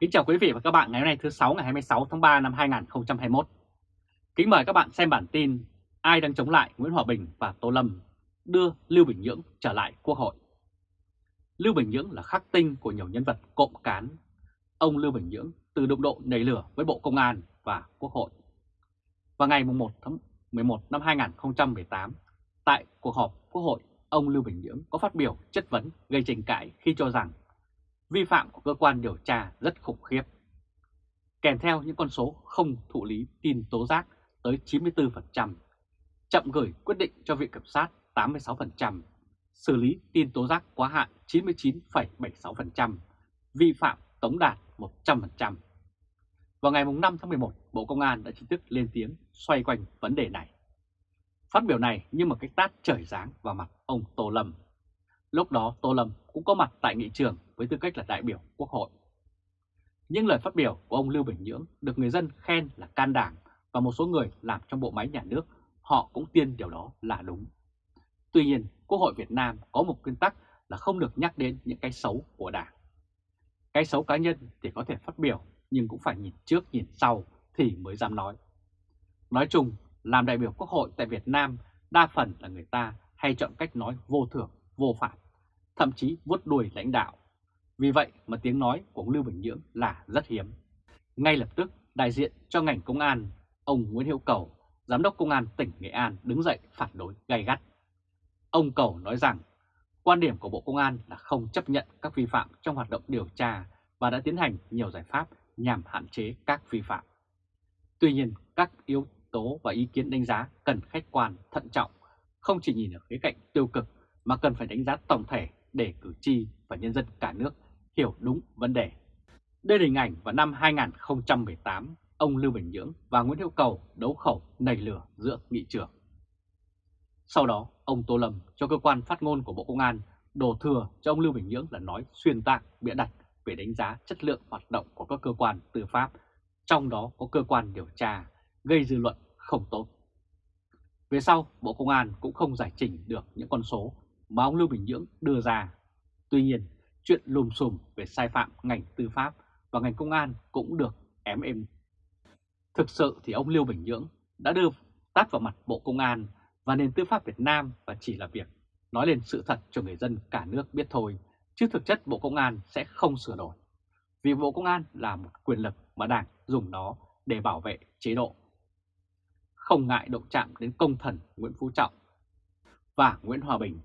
Kính chào quý vị và các bạn ngày hôm nay thứ 6 ngày 26 tháng 3 năm 2021. Kính mời các bạn xem bản tin Ai đang chống lại Nguyễn Hòa Bình và Tô Lâm đưa Lưu Bình Nhưỡng trở lại Quốc hội. Lưu Bình Nhưỡng là khắc tinh của nhiều nhân vật cộng cán. Ông Lưu Bình Nhưỡng từ đụng độ nảy lửa với Bộ Công an và Quốc hội. Vào ngày 1 tháng 11 năm 2018, tại cuộc họp Quốc hội, ông Lưu Bình Nhưỡng có phát biểu chất vấn gây tranh cãi khi cho rằng vi phạm của cơ quan điều tra rất khủng khiếp. Kèm theo những con số không thụ lý tin tố giác tới 94%, chậm gửi quyết định cho Viện Kiểm sát 86%, xử lý tin tố giác quá hạn 99,76%, vi phạm tống đạt 100%. Vào ngày 5 tháng 11, Bộ Công an đã chính thức lên tiếng xoay quanh vấn đề này. Phát biểu này như một cái tát trời giáng vào mặt ông Tô Lâm. Lúc đó Tô Lâm cũng có mặt tại nghị trường với tư cách là đại biểu Quốc hội. những lời phát biểu của ông Lưu Bình Nhưỡng được người dân khen là can đảm và một số người làm trong bộ máy nhà nước họ cũng tiên điều đó là đúng. Tuy nhiên, Quốc hội Việt Nam có một nguyên tắc là không được nhắc đến những cái xấu của Đảng. Cái xấu cá nhân thì có thể phát biểu nhưng cũng phải nhìn trước nhìn sau thì mới dám nói. Nói chung, làm đại biểu Quốc hội tại Việt Nam đa phần là người ta hay chọn cách nói vô thưởng, vô phạm, thậm chí vuốt đuôi lãnh đạo. Vì vậy mà tiếng nói của ông Lưu Bình Nhưỡng là rất hiếm. Ngay lập tức, đại diện cho ngành công an, ông Nguyễn Hiệu Cầu, Giám đốc Công an tỉnh Nghệ An đứng dậy phản đối gay gắt. Ông Cầu nói rằng, quan điểm của Bộ Công an là không chấp nhận các vi phạm trong hoạt động điều tra và đã tiến hành nhiều giải pháp nhằm hạn chế các vi phạm. Tuy nhiên, các yếu tố và ý kiến đánh giá cần khách quan, thận trọng, không chỉ nhìn ở khía cạnh tiêu cực mà cần phải đánh giá tổng thể để cử tri và nhân dân cả nước hiểu đúng vấn đề. Đây là hình ảnh vào năm 2018, ông Lưu Bình Nhưỡng và Nguyễn Hữu Cầu đấu khẩu nảy lửa giữa nghị trường. Sau đó, ông Tô Lâm cho cơ quan phát ngôn của Bộ Công an đổ thừa cho ông Lưu Bình Nhưỡng là nói xuyên tạc, bịa đặt về đánh giá chất lượng hoạt động của các cơ quan tư pháp, trong đó có cơ quan điều tra, gây dư luận không tốt. Về sau, Bộ Công an cũng không giải trình được những con số mà ông Lưu Bình Nhưỡng đưa ra. Tuy nhiên, chuyện lùm xùm về sai phạm ngành tư pháp và ngành công an cũng được ém êm. Thực sự thì ông Lưu Bình Nhưỡng đã đưa tát vào mặt Bộ Công an và nền tư pháp Việt Nam và chỉ là việc nói lên sự thật cho người dân cả nước biết thôi, chứ thực chất Bộ Công an sẽ không sửa đổi. Vì Bộ Công an là một quyền lực mà Đảng dùng nó để bảo vệ chế độ. Không ngại động chạm đến công thần Nguyễn Phú Trọng và Nguyễn Hòa Bình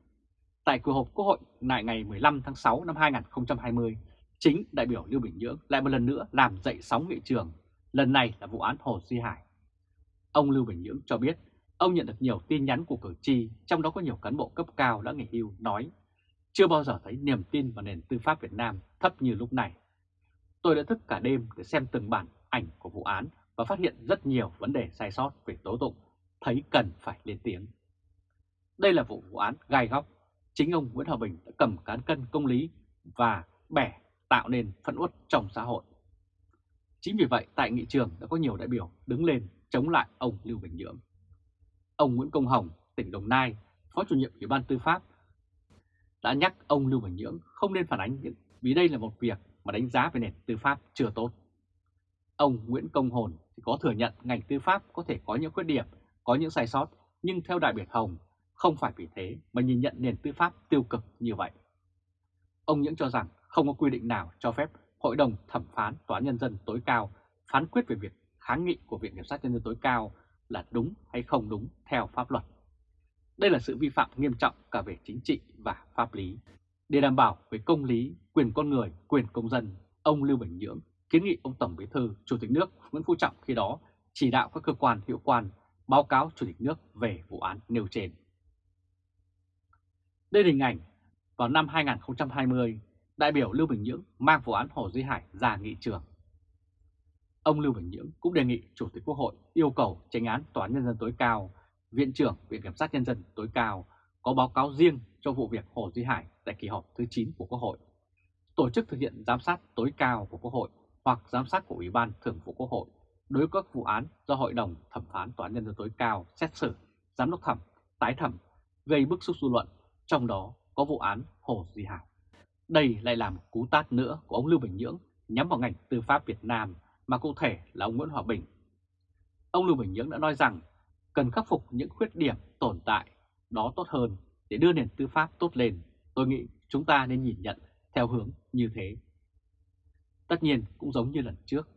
Tại cuộc họp Quốc hội ngày ngày 15 tháng 6 năm 2020, chính đại biểu Lưu Bình Nhưỡng lại một lần nữa làm dậy sóng nghị trường, lần này là vụ án Hồ Duy Hải. Ông Lưu Bình Nhưỡng cho biết ông nhận được nhiều tin nhắn của cử tri, trong đó có nhiều cán bộ cấp cao đã nghỉ hưu nói chưa bao giờ thấy niềm tin vào nền tư pháp Việt Nam thấp như lúc này. Tôi đã thức cả đêm để xem từng bản ảnh của vụ án và phát hiện rất nhiều vấn đề sai sót về tố tụng, thấy cần phải lên tiếng. Đây là vụ vụ án gai góc chính ông Nguyễn Hòa Bình đã cầm cán cân công lý và bẻ tạo nên phẫn uất trong xã hội. Chính vì vậy tại nghị trường đã có nhiều đại biểu đứng lên chống lại ông Lưu Bình Nhưỡng. Ông Nguyễn Công Hồng, tỉnh Đồng Nai, Phó chủ nhiệm Ủy ban Tư pháp đã nhắc ông Lưu Bình Nhưỡng không nên phản ánh những vì đây là một việc mà đánh giá về nền tư pháp chưa tốt. Ông Nguyễn Công Hồn thì có thừa nhận ngành tư pháp có thể có những khuyết điểm, có những sai sót, nhưng theo đại biểu Hồng không phải vì thế mà nhìn nhận nền tư pháp tiêu cực như vậy. Ông Nhưỡng cho rằng không có quy định nào cho phép Hội đồng thẩm phán Tòa Nhân dân tối cao phán quyết về việc kháng nghị của Viện Kiểm sát Nhân dân tối cao là đúng hay không đúng theo pháp luật. Đây là sự vi phạm nghiêm trọng cả về chính trị và pháp lý. Để đảm bảo về công lý, quyền con người, quyền công dân, ông Lưu Bình Nhưỡng kiến nghị ông Tổng Bí thư, Chủ tịch nước Nguyễn Phú Trọng khi đó chỉ đạo các cơ quan hiệu quan báo cáo Chủ tịch nước về vụ án nêu trên. Đây là hình ảnh vào năm 2020, đại biểu Lưu Bình Nhưỡng mang vụ án Hồ Duy Hải ra nghị trường. Ông Lưu Bình Nhưỡng cũng đề nghị Chủ tịch Quốc hội yêu cầu tranh án Tòa án Nhân dân tối cao, Viện trưởng Viện Kiểm sát Nhân dân tối cao có báo cáo riêng cho vụ việc Hồ Duy Hải tại kỳ họp thứ 9 của Quốc hội, tổ chức thực hiện giám sát tối cao của Quốc hội hoặc giám sát của Ủy ban Thường vụ Quốc hội đối với các vụ án do Hội đồng Thẩm phán Tòa án Nhân dân tối cao xét xử, giám đốc thẩm, tái thẩm, gây bức xúc dư luận trong đó có vụ án Hồ Duy Hải. Đây lại là một cú tát nữa của ông Lưu Bình Nhưỡng nhắm vào ngành tư pháp Việt Nam mà cụ thể là ông Nguyễn Hòa Bình. Ông Lưu Bình Nhưỡng đã nói rằng cần khắc phục những khuyết điểm tồn tại đó tốt hơn để đưa nền tư pháp tốt lên. Tôi nghĩ chúng ta nên nhìn nhận theo hướng như thế. Tất nhiên cũng giống như lần trước.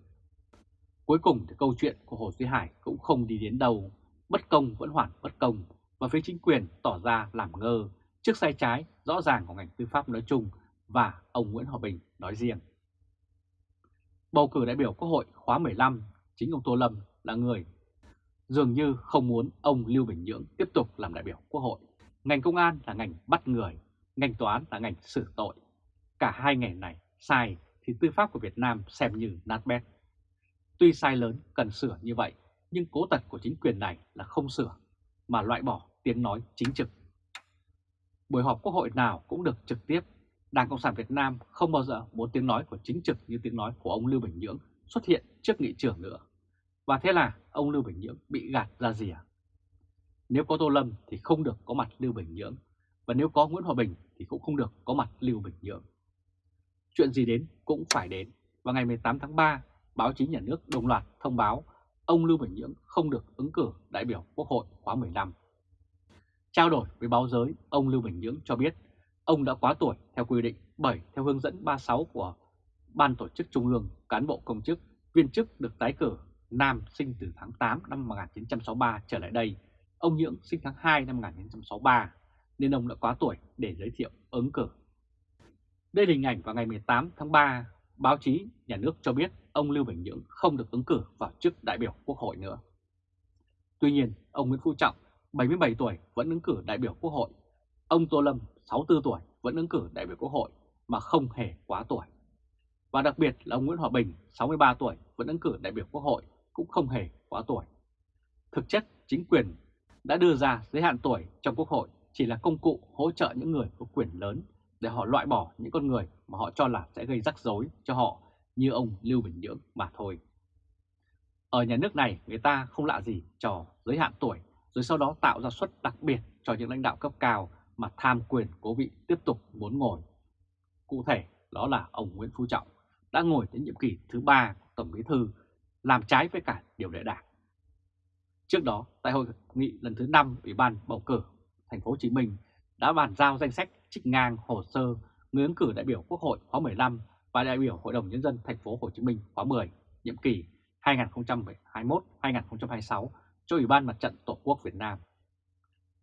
Cuối cùng thì câu chuyện của Hồ Duy Hải cũng không đi đến đâu, bất công vẫn hoàn bất công và phía chính quyền tỏ ra làm ngơ trước sai trái rõ ràng của ngành tư pháp nói chung và ông Nguyễn Hòa Bình nói riêng. Bầu cử đại biểu Quốc hội khóa 15, chính ông Tô Lâm là người dường như không muốn ông Lưu Bình Nhưỡng tiếp tục làm đại biểu Quốc hội. Ngành công an là ngành bắt người, ngành tòa án là ngành xử tội. Cả hai ngành này sai thì tư pháp của Việt Nam xem như nát bét. Tuy sai lớn cần sửa như vậy, nhưng cố tật của chính quyền này là không sửa, mà loại bỏ tiếng nói chính trực. Buổi họp quốc hội nào cũng được trực tiếp, Đảng Cộng sản Việt Nam không bao giờ muốn tiếng nói của chính trực như tiếng nói của ông Lưu Bình Nhưỡng xuất hiện trước nghị trưởng nữa. Và thế là ông Lưu Bình Nhưỡng bị gạt ra rìa? Nếu có Tô Lâm thì không được có mặt Lưu Bình Nhưỡng, và nếu có Nguyễn Hòa Bình thì cũng không được có mặt Lưu Bình Nhưỡng. Chuyện gì đến cũng phải đến, và ngày 18 tháng 3, báo chí nhà nước đồng loạt thông báo ông Lưu Bình Nhưỡng không được ứng cử đại biểu Quốc hội khóa 15. Trao đổi với báo giới, ông Lưu Bình Nhưỡng cho biết ông đã quá tuổi theo quy định bởi theo hướng dẫn 36 của Ban Tổ chức Trung ương, cán bộ công chức, viên chức được tái cử Nam sinh từ tháng 8 năm 1963 trở lại đây, ông Nhưỡng sinh tháng 2 năm 1963, nên ông đã quá tuổi để giới thiệu ứng cử. Đây là hình ảnh vào ngày 18 tháng 3, báo chí nhà nước cho biết ông Lưu Bình Nhưỡng không được ứng cử vào chức đại biểu Quốc hội nữa. Tuy nhiên, ông Nguyễn Phú Trọng, 77 tuổi vẫn ứng cử đại biểu Quốc hội. Ông Tô Lâm, 64 tuổi vẫn ứng cử đại biểu Quốc hội mà không hề quá tuổi. Và đặc biệt là ông Nguyễn Hòa Bình, 63 tuổi vẫn ứng cử đại biểu Quốc hội cũng không hề quá tuổi. Thực chất, chính quyền đã đưa ra giới hạn tuổi trong Quốc hội chỉ là công cụ hỗ trợ những người có quyền lớn để họ loại bỏ những con người mà họ cho là sẽ gây rắc rối cho họ như ông Lưu Bình Nhưỡng mà thôi. Ở nhà nước này người ta không lạ gì trò giới hạn tuổi rồi sau đó tạo ra suất đặc biệt cho những lãnh đạo cấp cao mà tham quyền cố vị tiếp tục muốn ngồi. Cụ thể đó là ông Nguyễn Phú Trọng đã ngồi đến nhiệm kỳ thứ ba Tổng Bí Thư làm trái với cả điều lệ đảng. Trước đó, tại hội nghị lần thứ 5 Ủy ban bầu cử thành phố Hồ Chí Minh đã bàn giao danh sách trích ngang hồ sơ người ứng cử đại biểu Quốc hội khóa 15 và đại biểu Hội đồng nhân dân thành phố Hồ Chí Minh khóa 10, nhiệm kỳ 2021-2026 cho Ủy ban Mặt trận Tổ quốc Việt Nam.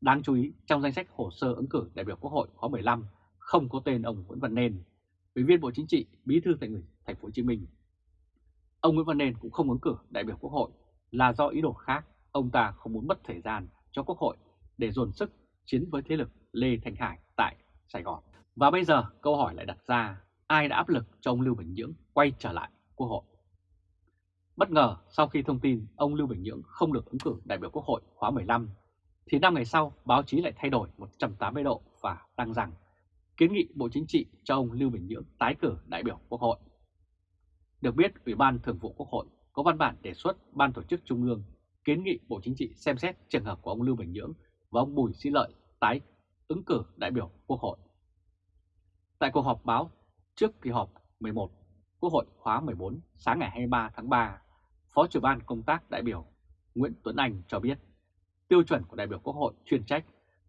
Đáng chú ý, trong danh sách hồ sơ ứng cử đại biểu Quốc hội khóa 15 không có tên ông Nguyễn Văn Nên, Ủy viên Bộ Chính trị, Bí thư Thành ủy Thành phố Hồ Chí Minh. Ông Nguyễn Văn Nên cũng không ứng cử đại biểu Quốc hội là do ý đồ khác, ông ta không muốn mất thời gian cho Quốc hội để dồn sức chiến với thế lực Lê Thành Hải tại Sài Gòn. Và bây giờ câu hỏi lại đặt ra, ai đã áp lực cho ông Lưu Bình Nhưỡng quay trở lại Quốc hội? Bất ngờ sau khi thông tin ông Lưu Bình Nhưỡng không được ứng cử đại biểu Quốc hội khóa 15, thì năm ngày sau báo chí lại thay đổi 180 độ và đăng rằng kiến nghị Bộ Chính trị cho ông Lưu Bình Nhưỡng tái cử đại biểu Quốc hội. Được biết, Ủy ban Thường vụ Quốc hội có văn bản đề xuất Ban Tổ chức Trung ương kiến nghị Bộ Chính trị xem xét trường hợp của ông Lưu Bình Nhưỡng và ông Bùi Sĩ Lợi tái ứng cử đại biểu Quốc hội. Tại cuộc họp báo trước kỳ họp 11 Quốc hội khóa 14 sáng ngày 23 tháng 3, Phó trưởng ban công tác đại biểu Nguyễn Tuấn Anh cho biết tiêu chuẩn của đại biểu Quốc hội chuyên trách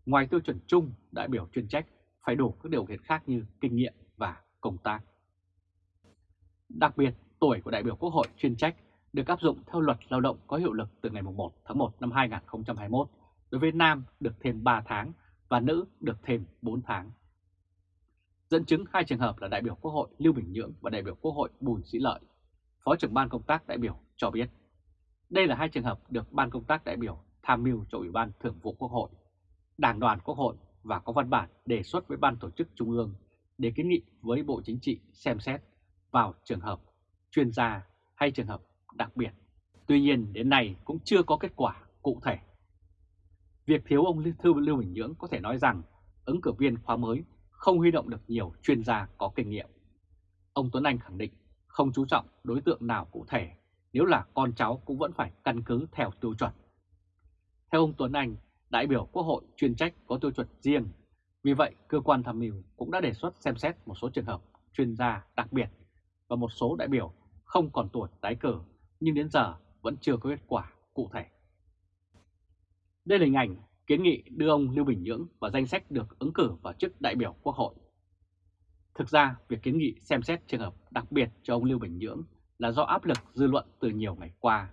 ngoài tiêu chuẩn chung đại biểu chuyên trách phải đủ các điều kiện khác như kinh nghiệm và công tác. Đặc biệt, tuổi của đại biểu Quốc hội chuyên trách được áp dụng theo luật lao động có hiệu lực từ ngày 1 tháng 1 năm 2021, đối với nam được thêm 3 tháng và nữ được thêm 4 tháng. Dẫn chứng hai trường hợp là đại biểu Quốc hội Lưu Bình Nhưỡng và đại biểu Quốc hội Bùi Sĩ Lợi, Phó trưởng ban công tác đại biểu cho biết. Đây là hai trường hợp được ban công tác đại biểu tham mưu cho Ủy ban Thường vụ Quốc hội, Đảng đoàn Quốc hội và có văn bản đề xuất với Ban Tổ chức Trung ương để kiến nghị với Bộ Chính trị xem xét vào trường hợp chuyên gia hay trường hợp đặc biệt. Tuy nhiên đến nay cũng chưa có kết quả cụ thể. Việc thiếu ông Thư Lưu Bình Nhưỡng có thể nói rằng ứng cử viên khóa mới không huy động được nhiều chuyên gia có kinh nghiệm. Ông Tuấn Anh khẳng định không chú trọng đối tượng nào cụ thể, nếu là con cháu cũng vẫn phải căn cứ theo tiêu chuẩn. Theo ông Tuấn Anh, đại biểu Quốc hội chuyên trách có tiêu chuẩn riêng, vì vậy cơ quan tham mưu cũng đã đề xuất xem xét một số trường hợp chuyên gia đặc biệt và một số đại biểu không còn tuổi tái cử nhưng đến giờ vẫn chưa có kết quả cụ thể. Đây là hình ảnh kiến nghị đưa ông Lưu Bình Nhưỡng vào danh sách được ứng cử vào chức đại biểu Quốc hội. Thực ra, việc kiến nghị xem xét trường hợp đặc biệt cho ông Lưu Bình Nhưỡng là do áp lực dư luận từ nhiều ngày qua.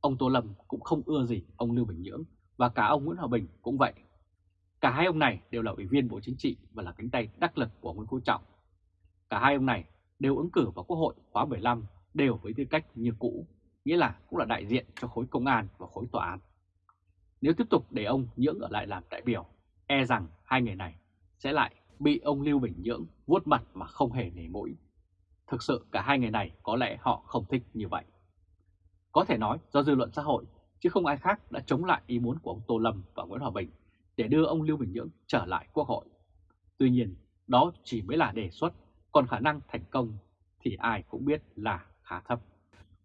Ông Tô Lâm cũng không ưa gì ông Lưu Bình Nhưỡng và cả ông Nguyễn Hòa Bình cũng vậy. Cả hai ông này đều là ủy viên Bộ Chính trị và là cánh tay đắc lực của Nguyễn Phú Trọng. Cả hai ông này đều ứng cử vào Quốc hội khóa 15 đều với tư cách như cũ, nghĩa là cũng là đại diện cho khối công an và khối tòa án. Nếu tiếp tục để ông Nhưỡng ở lại làm đại biểu, e rằng hai người này sẽ lại bị ông Lưu Bình Nhưỡng vuốt mặt mà không hề nể mũi. Thực sự cả hai người này có lẽ họ không thích như vậy. Có thể nói do dư luận xã hội, chứ không ai khác đã chống lại ý muốn của ông Tô Lâm và Nguyễn Hòa Bình để đưa ông Lưu Bình Nhưỡng trở lại Quốc hội. Tuy nhiên, đó chỉ mới là đề xuất, còn khả năng thành công thì ai cũng biết là khá thấp.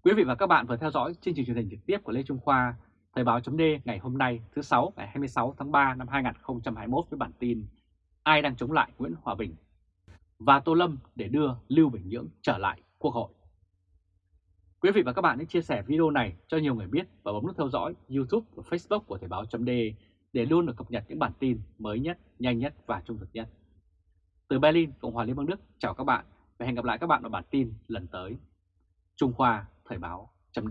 Quý vị và các bạn vừa theo dõi chương trình truyền hình trực tiếp của Lê Trung Khoa, Thời báo chấm ngày hôm nay thứ 6 ngày 26 tháng 3 năm 2021 với bản tin Ai đang chống lại Nguyễn Hòa Bình và Tô Lâm để đưa Lưu Bình Nhưỡng trở lại Quốc hội. Quý vị và các bạn hãy chia sẻ video này cho nhiều người biết và bấm nút theo dõi YouTube và Facebook của Thời báo chấm để luôn được cập nhật những bản tin mới nhất, nhanh nhất và trung thực nhất. Từ Berlin, Cộng hòa Liên bang Đức, chào các bạn và hẹn gặp lại các bạn ở bản tin lần tới. Trung Khoa Thời báo chấm